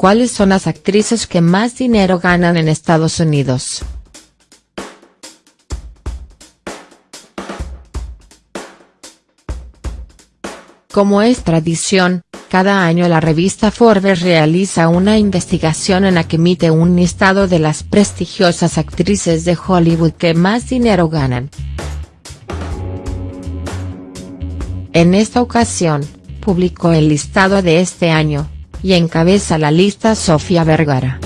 ¿Cuáles son las actrices que más dinero ganan en Estados Unidos?. Como es tradición, cada año la revista Forbes realiza una investigación en la que emite un listado de las prestigiosas actrices de Hollywood que más dinero ganan. En esta ocasión, publicó el listado de este año, y encabeza la lista Sofía Vergara.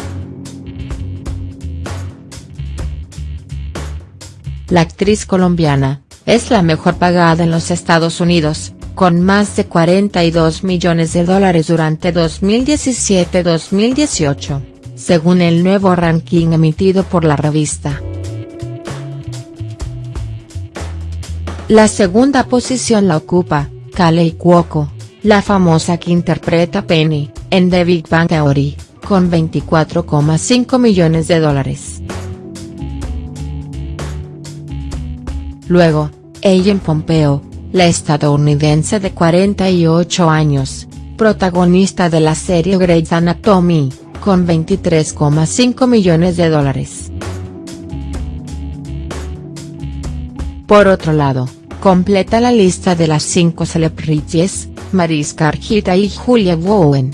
La actriz colombiana, es la mejor pagada en los Estados Unidos, con más de 42 millones de dólares durante 2017-2018, según el nuevo ranking emitido por la revista. La segunda posición la ocupa, Kalei Cuoco, la famosa que interpreta Penny, en The Big Bang Theory, con 24,5 millones de dólares. Luego, Ellen Pompeo, la estadounidense de 48 años, protagonista de la serie Grey's Anatomy, con 23,5 millones de dólares. Por otro lado, completa la lista de las cinco celebrities, Mariska Arquita y Julia Bowen.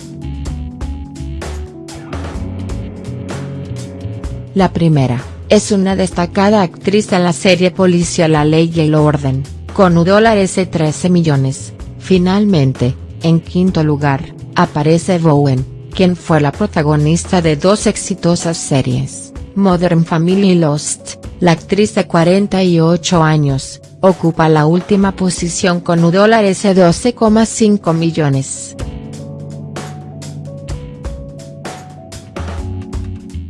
La primera, es una destacada actriz en la serie Policía La Ley y el Orden, con dólares de 13 millones. Finalmente, en quinto lugar, aparece Bowen, quien fue la protagonista de dos exitosas series, Modern Family y Lost. La actriz de 48 años, ocupa la última posición con de 12,5 millones.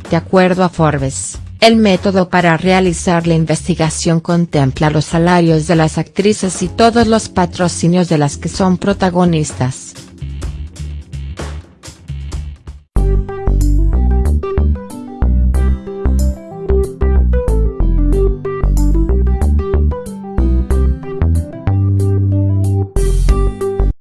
De acuerdo a Forbes, el método para realizar la investigación contempla los salarios de las actrices y todos los patrocinios de las que son protagonistas.